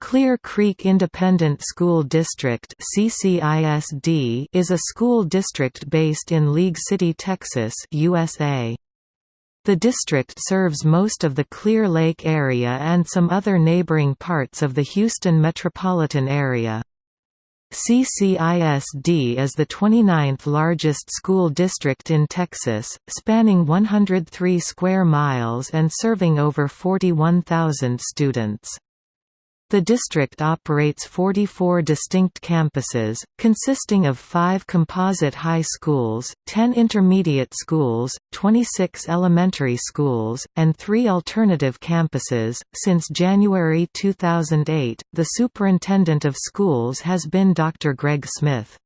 Clear Creek Independent School District is a school district based in League City, Texas USA. The district serves most of the Clear Lake area and some other neighboring parts of the Houston metropolitan area. CCISD is the 29th largest school district in Texas, spanning 103 square miles and serving over 41,000 students. The district operates 44 distinct campuses, consisting of five composite high schools, 10 intermediate schools, 26 elementary schools, and three alternative campuses. Since January 2008, the superintendent of schools has been Dr. Greg Smith.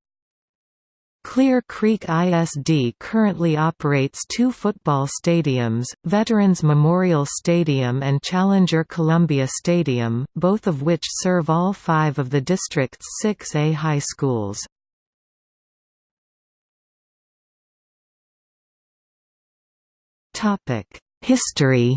Clear Creek ISD currently operates two football stadiums, Veterans Memorial Stadium and Challenger Columbia Stadium, both of which serve all five of the district's 6A high schools. History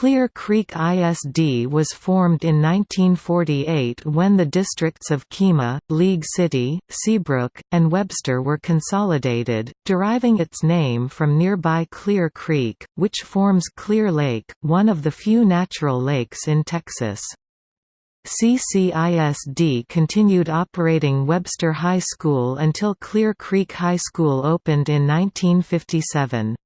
Clear Creek ISD was formed in 1948 when the districts of Kemah, League City, Seabrook, and Webster were consolidated, deriving its name from nearby Clear Creek, which forms Clear Lake, one of the few natural lakes in Texas. CCISD continued operating Webster High School until Clear Creek High School opened in 1957.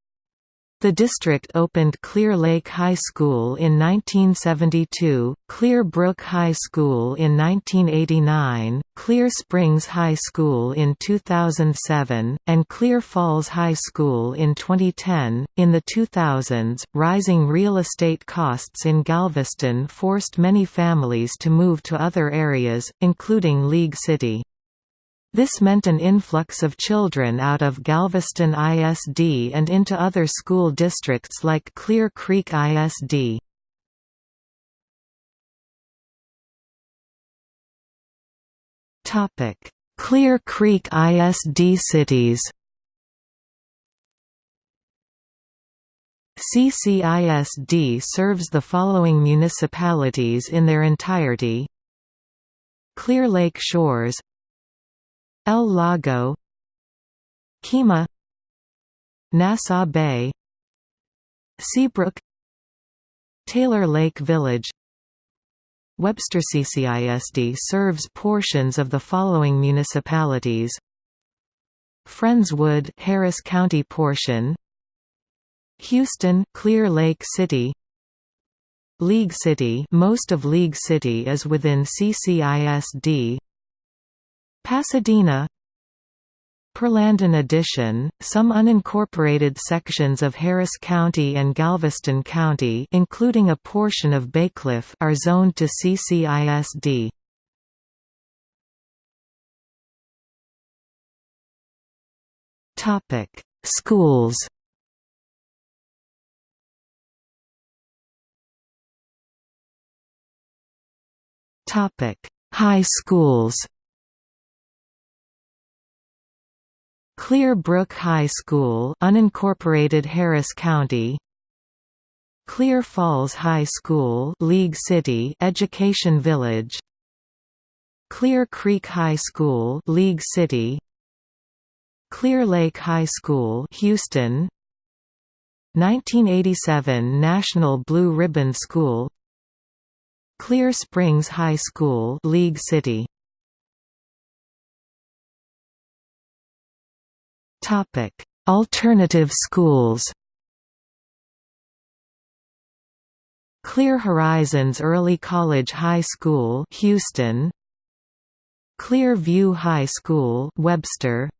The district opened Clear Lake High School in 1972, Clear Brook High School in 1989, Clear Springs High School in 2007, and Clear Falls High School in 2010. In the 2000s, rising real estate costs in Galveston forced many families to move to other areas, including League City. This meant an influx of children out of Galveston ISD and into other school districts like Clear Creek ISD. Clear Creek ISD cities CCISD serves the following municipalities in their entirety Clear Lake Shores El Lago Kemah Nassau Bay Seabrook Taylor Lake Village. Webster CCISD serves portions of the following municipalities. Friendswood Harris County portion. Houston Clear Lake City. League City most of League City is within CCISD Pasadena Pearland in addition, some unincorporated sections of Harris County and Galveston County including a portion of Bacliff are zoned to CCISD. Schools High schools Clear Brook High School unincorporated Harris County. Clear Falls High School League City Education Village. Clear Creek High School League City. Clear Lake High School Houston. 1987 National Blue Ribbon School. Clear Springs High School League City Alternative schools. Clear Horizons Early College High School, Houston. Clear View High School, Webster.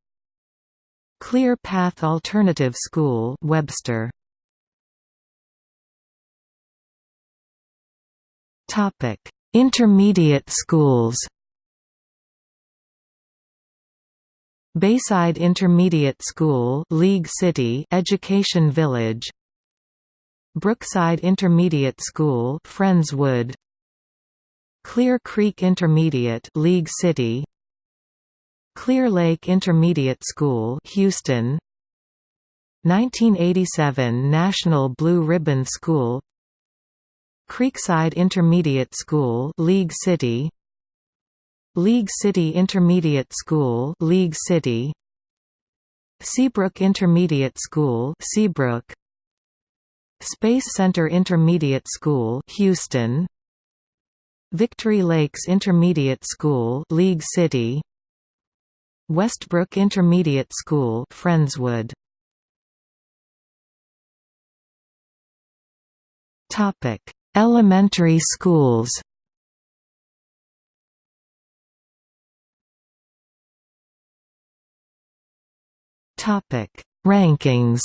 Clear Path Alternative School, Webster. Topic: Intermediate schools. Bayside Intermediate School League City Education Village. Brookside Intermediate School Friendswood. Clear Creek Intermediate League City. Clear Lake Intermediate School Houston. 1987 National Blue Ribbon School. Creekside Intermediate School League City League City Intermediate School League City. Seabrook Intermediate School Seabrook. Space Center Intermediate School Houston. Victory Lakes Intermediate School League City. Westbrook Intermediate School Friendswood. Topic. Elementary schools Rankings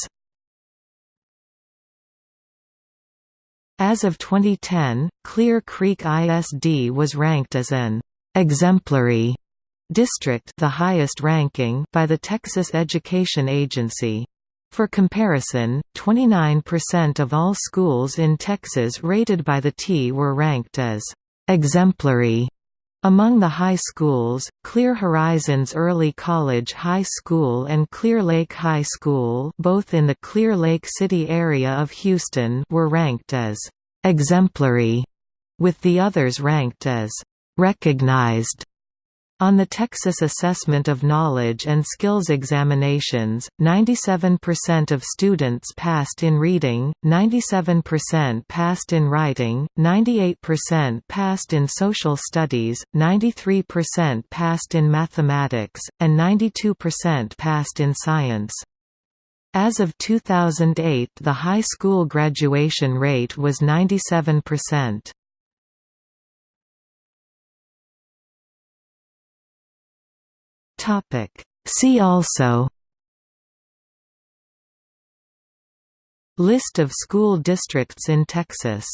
As of 2010, Clear Creek ISD was ranked as an exemplary district the highest ranking by the Texas Education Agency. For comparison, 29% of all schools in Texas rated by the TEA were ranked as exemplary among the high schools, Clear Horizons Early College High School and Clear Lake High School both in the Clear Lake City area of Houston were ranked as «exemplary», with the others ranked as «recognized». On the Texas Assessment of Knowledge and Skills examinations, 97% of students passed in reading, 97% passed in writing, 98% passed in social studies, 93% passed in mathematics, and 92% passed in science. As of 2008 the high school graduation rate was 97%. Topic. See also List of school districts in Texas